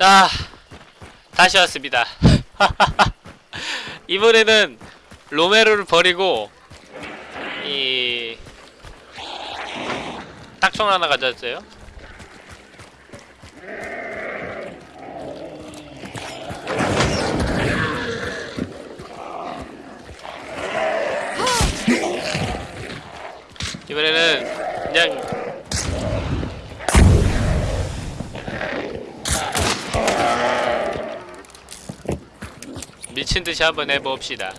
자, 다시 왔습니다. 이번에는 로메로를 버리고 이 딱총 하나 가져왔어요. 이번에는 그냥 미친 듯이 한번 해봅시다.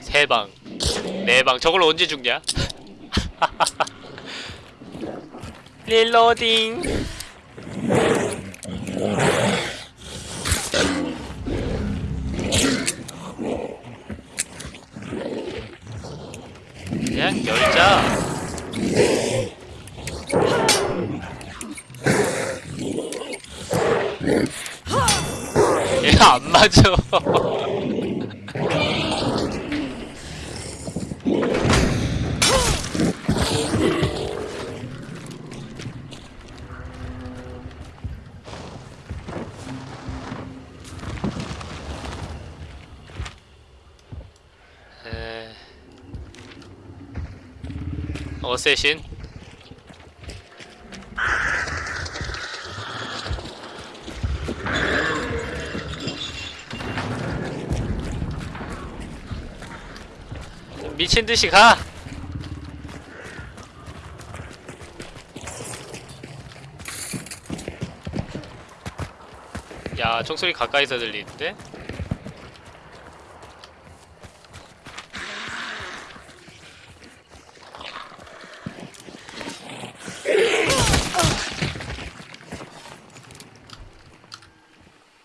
세 방, 네 방. 저걸 언제 죽냐? 릴로딩. 그냥 열자. 얘가 안 맞아. 에... 어쌔신? 미친 듯이 가. 야, 총소리 가까이서 들리는데?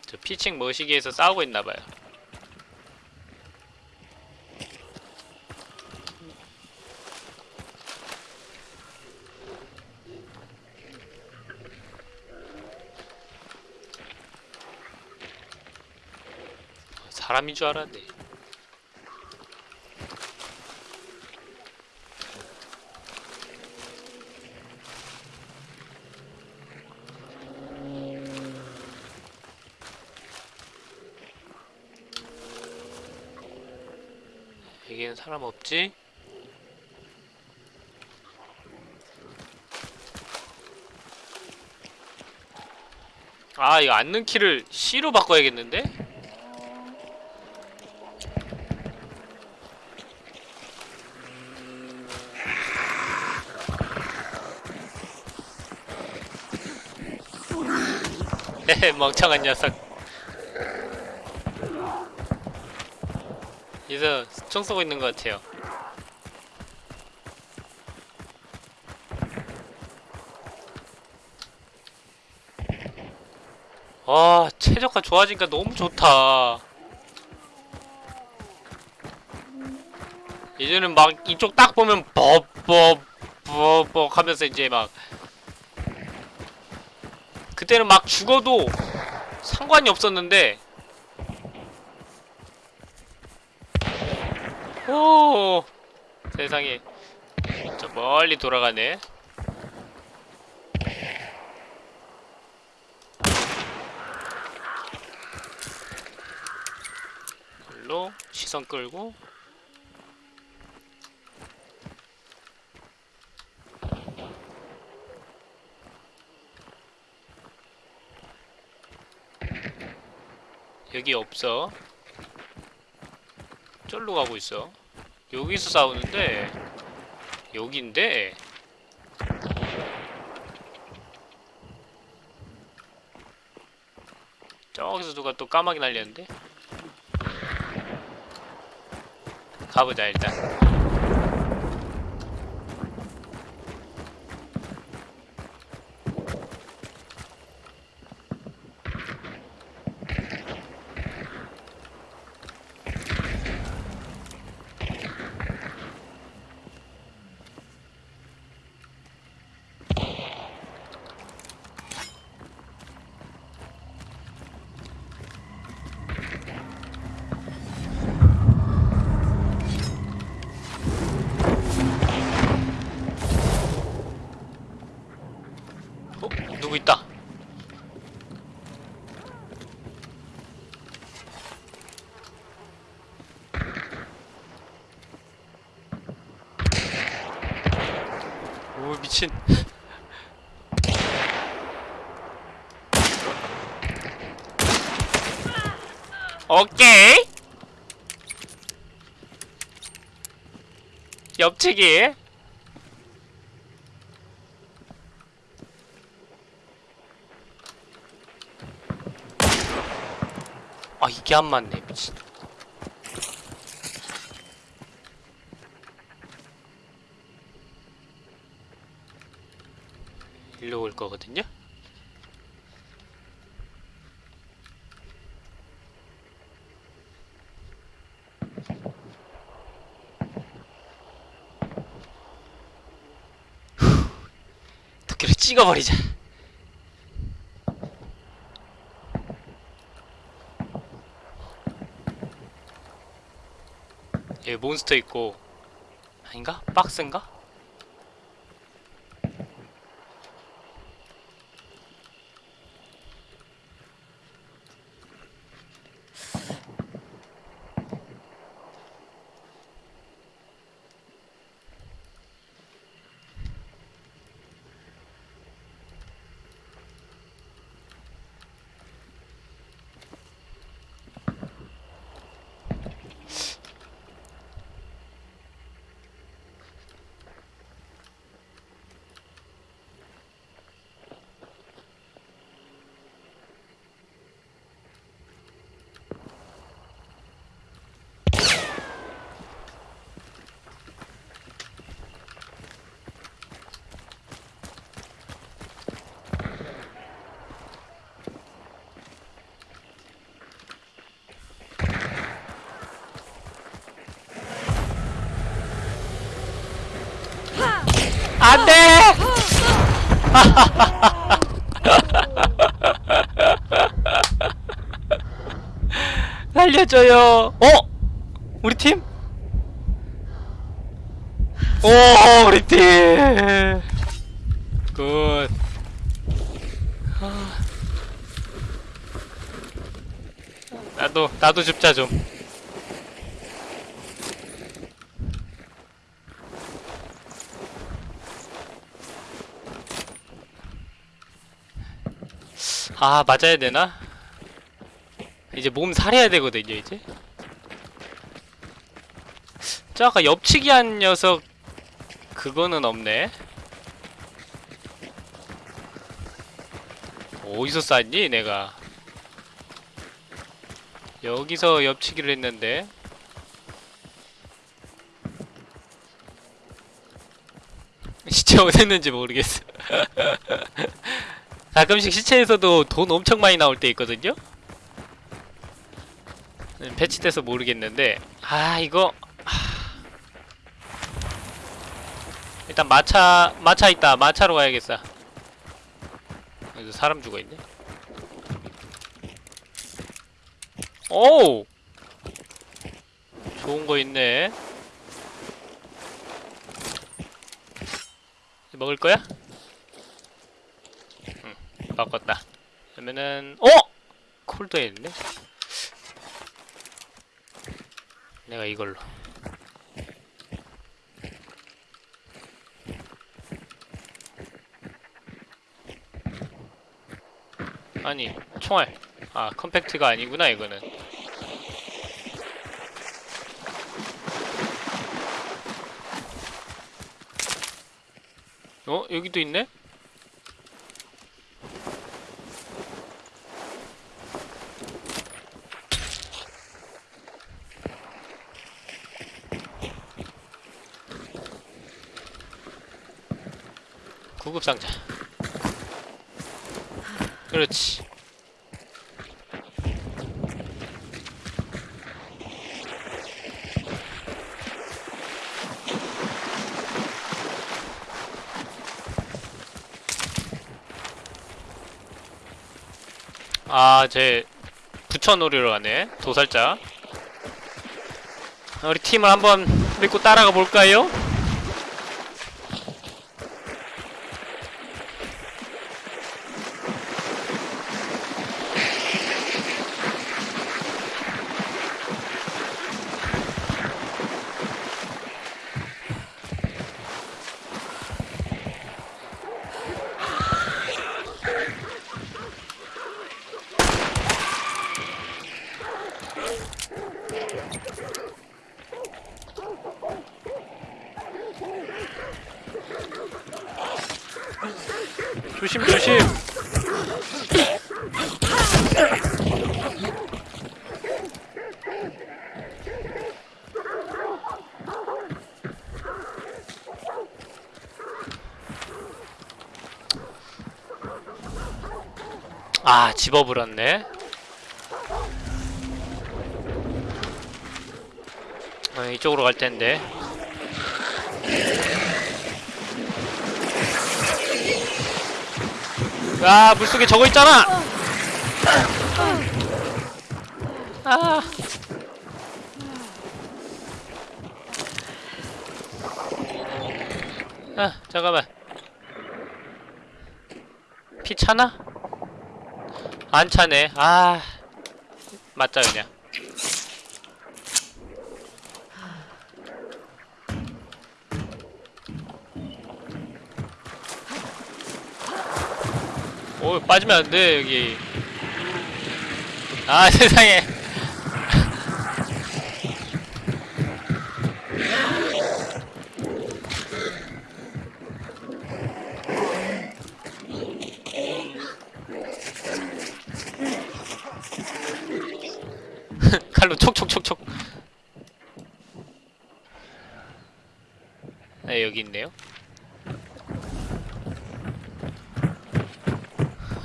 저 피칭 머시기에서 싸우고 있나봐요. 사람인 줄 알았네. 여기는 사람 없지? 아 이거 앉는 키를 C로 바꿔야겠는데? 멍청한 녀석. 여기서 총 쏘고 있는 것 같아요. 와 최저가 좋아지니까 너무 좋다. 예전엔 막 이쪽 딱 보면 뻑뻑뻑뻑 하면서 이제 막 그때는 막 죽어도 상관이 없었는데. 오 세상에. 저 멀리 돌아가네. 일로 시선 끌고 여기 없어. 쫄로 가고 있어. 여기서 싸우는데 여긴데? 저기서 누가 또 까마귀 날렸는데? 가보자 일단 오케이. 옆치기. 아 이게 안 맞네 미친. 일로 올 거거든요. 도끼를 찍어버리자. 여기 몬스터 있고 아닌가? 박스인가? 안돼! 살려줘요. 어? 우리 팀? 오, 우리 팀. 굿. 아. 나도 나도 줍자 좀. 아 맞아야 되나? 이제 몸 살해야 되거든요 이제. 저 아까 옆치기 한 녀석 그거는 없네. 어디서 쌌니 내가? 여기서 옆치기를 했는데. 어디 있는지 모르겠어 가끔씩 시체에서도 돈 엄청 많이 나올 때 있거든요? 음, 패치돼서 모르겠는데. 아 이거 하... 일단 마차 마차 있다. 마차로 가야겠어 여기서 사람 죽어있네. 오 좋은 거 있네. 먹을 거야? 바꿨다. 그러면은 어? 콜드에 있네. 내가 이걸로. 아니 총알. 아 컴팩트가 아니구나 이거는. 어 여기도 있네? 구급상자 그렇지 아, 제 부처놀이로 가네. 도살자. 우리 팀을 한번 믿고 따라가 볼까요? 조심 조심 아 집어버렸네 어, 이쪽으로 갈 텐데 아 물속에 저거 있잖아 아 아, 잠깐만. 피 차나? 안 차네. 아, 맞자 그냥. 오, 빠지면 안 돼, 여기. 아, 세상에. 칼로 촉촉촉촉. 네, 여기 있네요.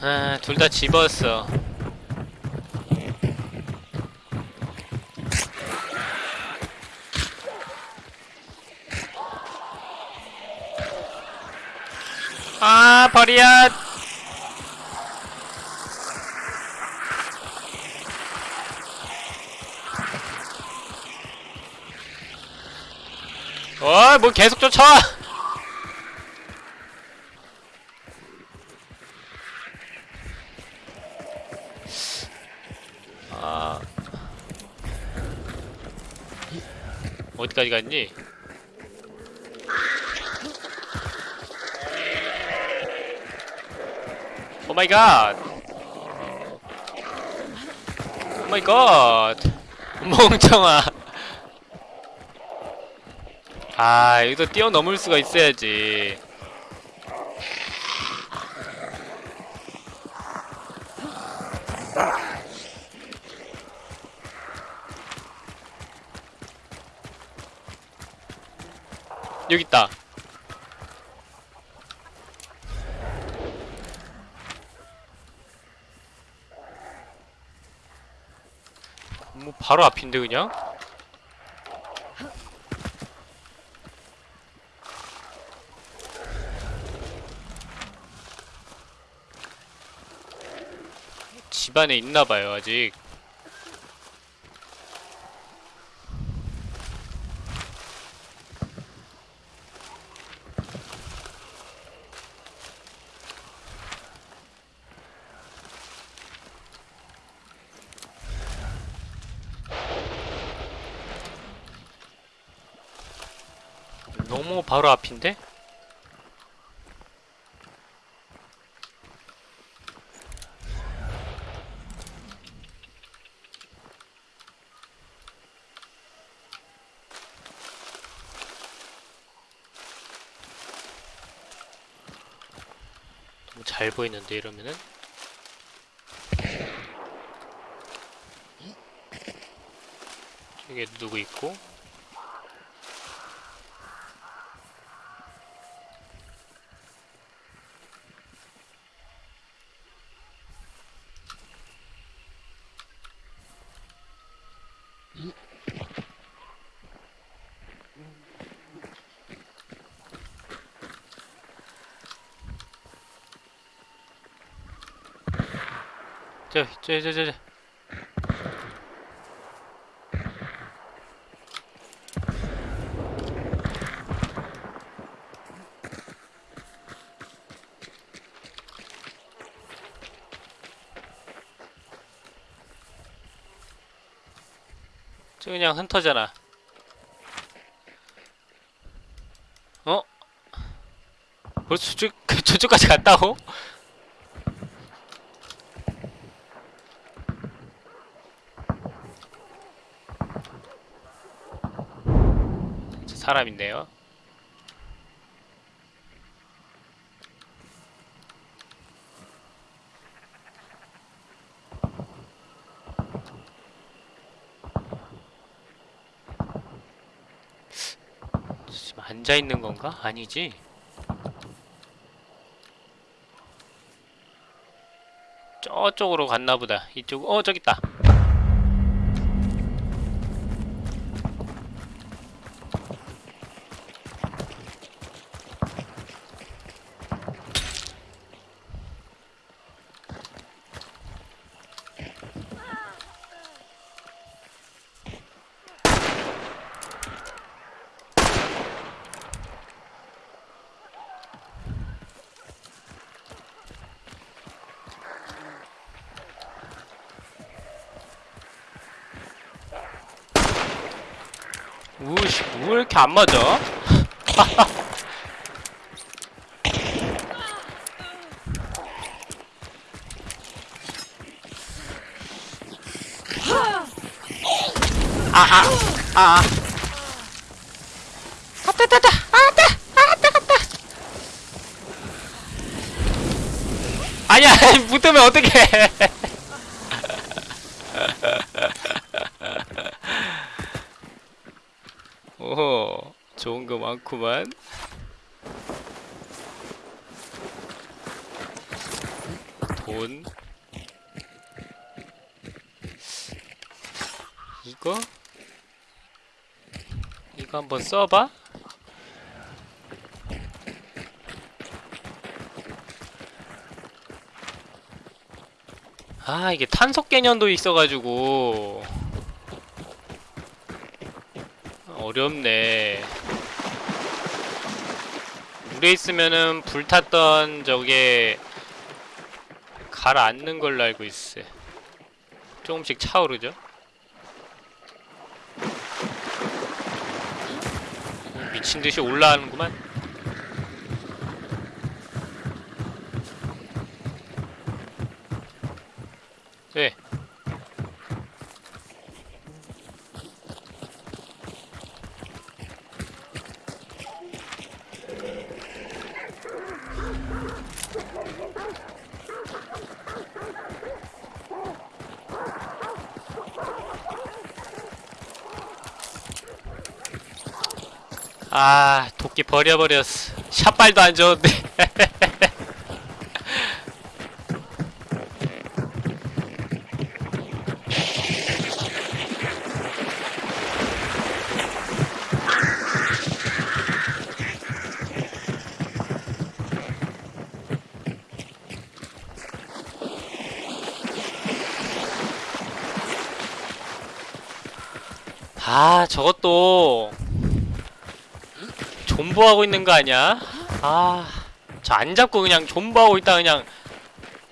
아, 둘 다 집었어. 아, 버리야. 어, 뭐 계속 쫓아와. 아 어디까지 갔니? 오 마이 갓. 오 마이 갓. 멍청아. 아, 여기서 뛰어넘을 수가 있어야지. 여기 있다. 뭐 바로 앞인데 그냥? 집 안에 있나봐요 아직 너무 바로 앞인데? 보이는데 이러면은? 저기 누구 있고 저, 저, 저, 저, 저. 저 그냥 흩어잖아. 어? 벌써 저쪽, 저쪽까지 갔다고? 사람인데요. 지금 앉아있는 건가? 아니지? 저쪽으로 갔나보다 이쪽.. 어 저기 있다 우씨, 왜 이렇게 안 맞아? 아, 아, 아, 아. 갔다, 갔다, 갔다, 갔다, 갔다. 아니야, 붙으면 어떡해. 오호, 좋은 거 많구만. 돈. 이거? 이거 한번 써봐. 아, 이게 탄속 개념도 있어가지고. 어렵네. 물에 있으면은 불탔던 저게 가라앉는 걸로 알고 있어. 조금씩 차오르죠? 미친 듯이 올라가는구만. 네. 아 도끼 버려버렸어. 샷발도 안 좋은데 아 저것도 존버하고 있는 거 아니야? 아, 저 안 잡고 그냥 존버하고 있다 그냥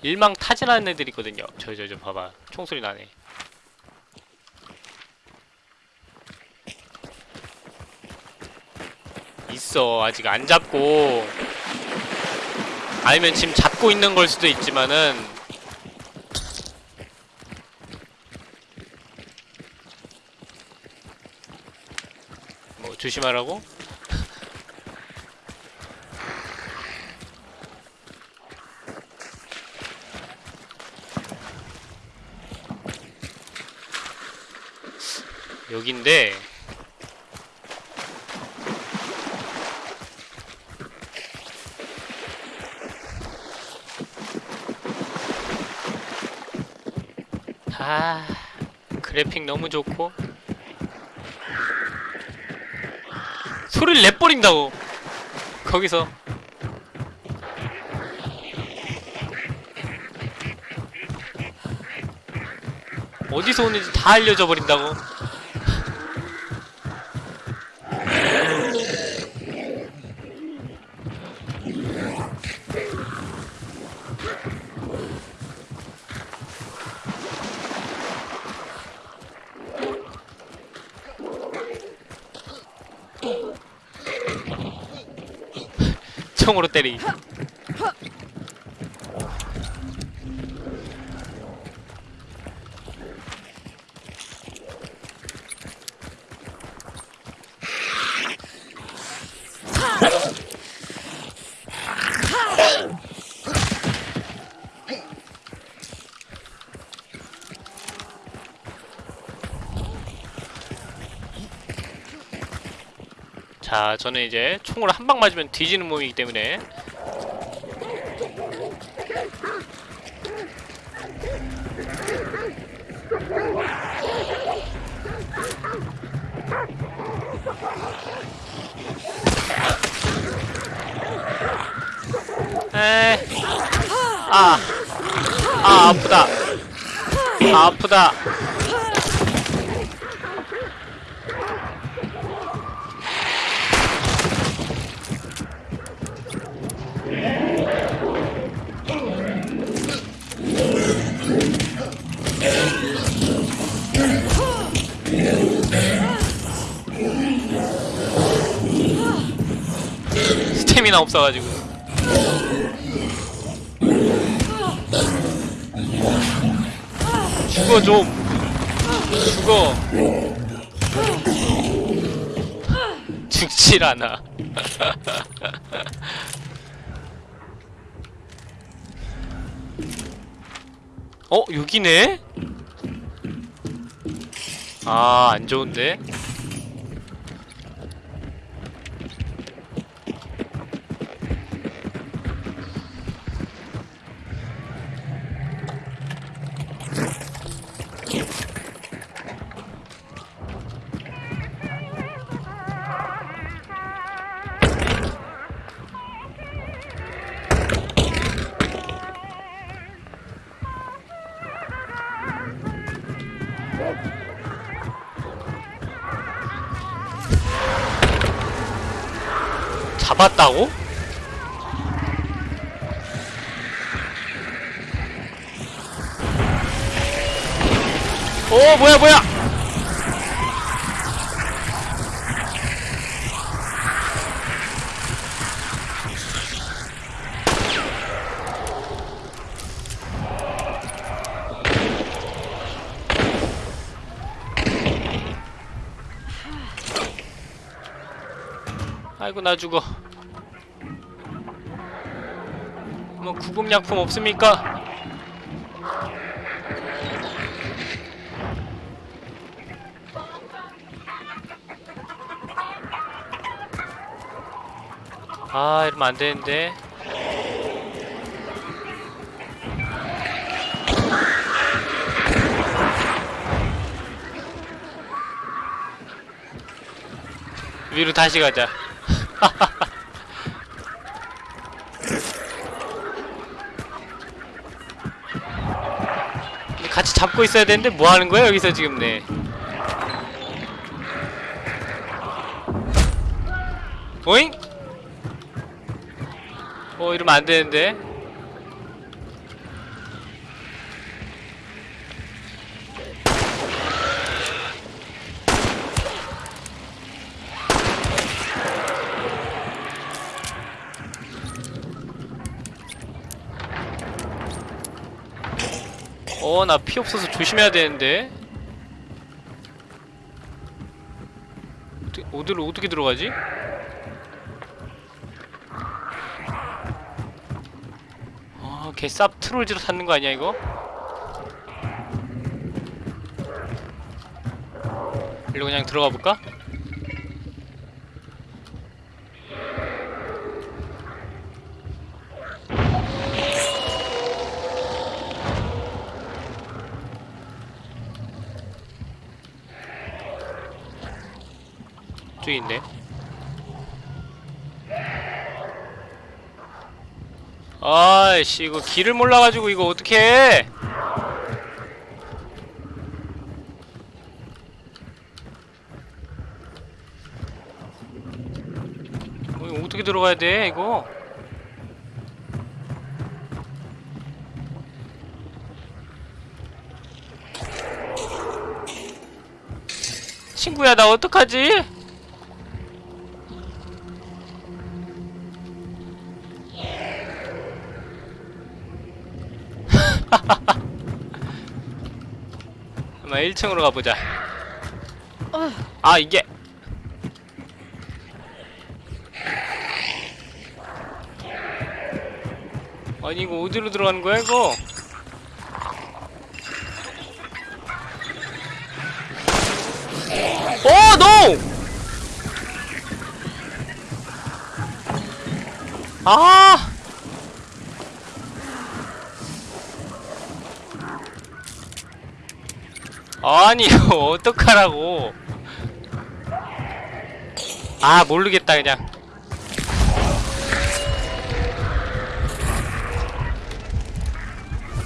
일망 타진하는 애들 있거든요. 저 저 저 봐봐, 총소리 나네. 있어 아직 안 잡고 아니면 지금 잡고 있는 걸 수도 있지만은 뭐 조심하라고? 여긴데. 아 그래픽 너무 좋고. 소리를 내버린다고. 거기서. 어디서 오는지 다 알려져 버린다고 총으로 때리. 저는 이제 총으로 한 방 맞으면 뒤지는 몸이기 때문에. 에, 아, 아 아프다, 아, 아프다. 스태미나 없어가지고. 죽어 좀. 죽어. 죽질 않아. 어 여기네? 아 안 좋은데? 아이고 나 죽어. 뭐 구급약품 없습니까? 아 이러면 안 되는데. 위로 다시 가자 같이 잡고 있어야 되는데 뭐 하는 거야 여기서 지금? 네. 오잉? 어 이러면 안 되는데 나 피 없어서 조심해야 되는데 어떻게, 어디로 어떻게 들어가지? 아, 개쌉 트롤지로 찾는 거 아니야 이거? 일로 그냥 들어가 볼까? 저기 있네. 아이씨 이거 길을 몰라가지고 이거 어떻게 어, 이거 어떻게 들어가야 돼 이거 친구야 나 어떡하지? 어, 1층으로 가보자 어. 아 이게 아니 이거 어디로 들어가는 거야 이거 오 노! 아! 아니 어떡하라고. 아 모르겠다 그냥.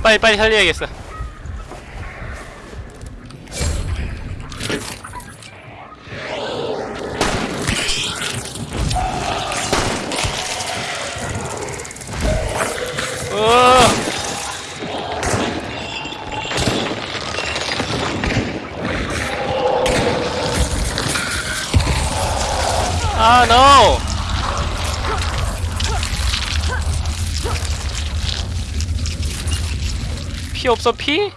빨리 빨리 살려야겠어 어 아, no! 피 없어, 피?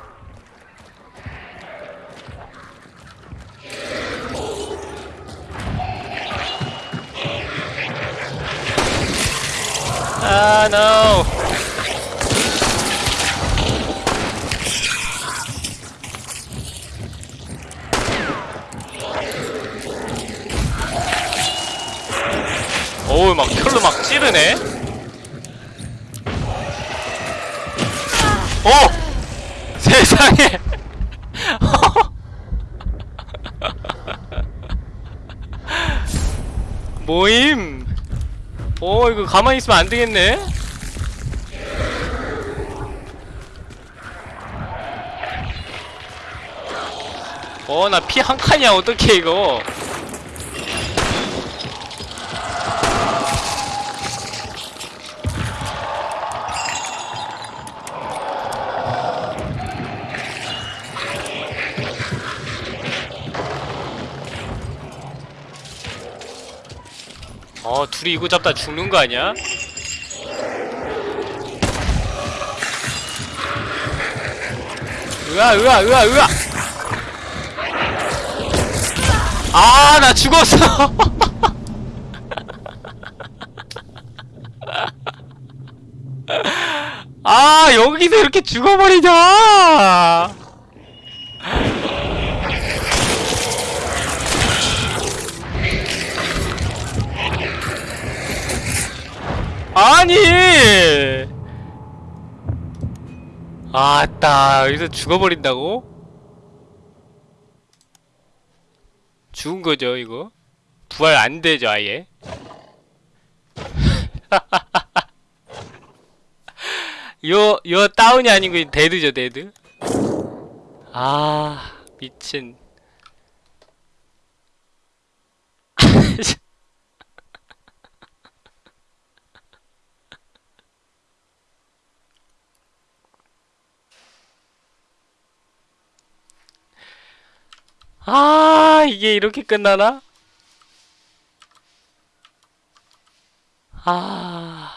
아, no! 막 찌르네? 어! 세상에! 모임! 어, 이거 가만히 있으면 안 되겠네? 어, 나 피 한 칸이야, 어떡해, 이거. 어, 둘이 이거 잡다 죽는 거 아니야? 으아, 으아, 으아, 으아! 아, 나 죽었어! 아, 여기서 이렇게 죽어버리냐! 아니! 아따, 여기서 죽어버린다고? 죽은 거죠, 이거? 부활 안 되죠, 아예? 요, 요 다운이 아니고 dead죠, dead? 아, 미친. 아, 이게 이렇게 끝나나? 아.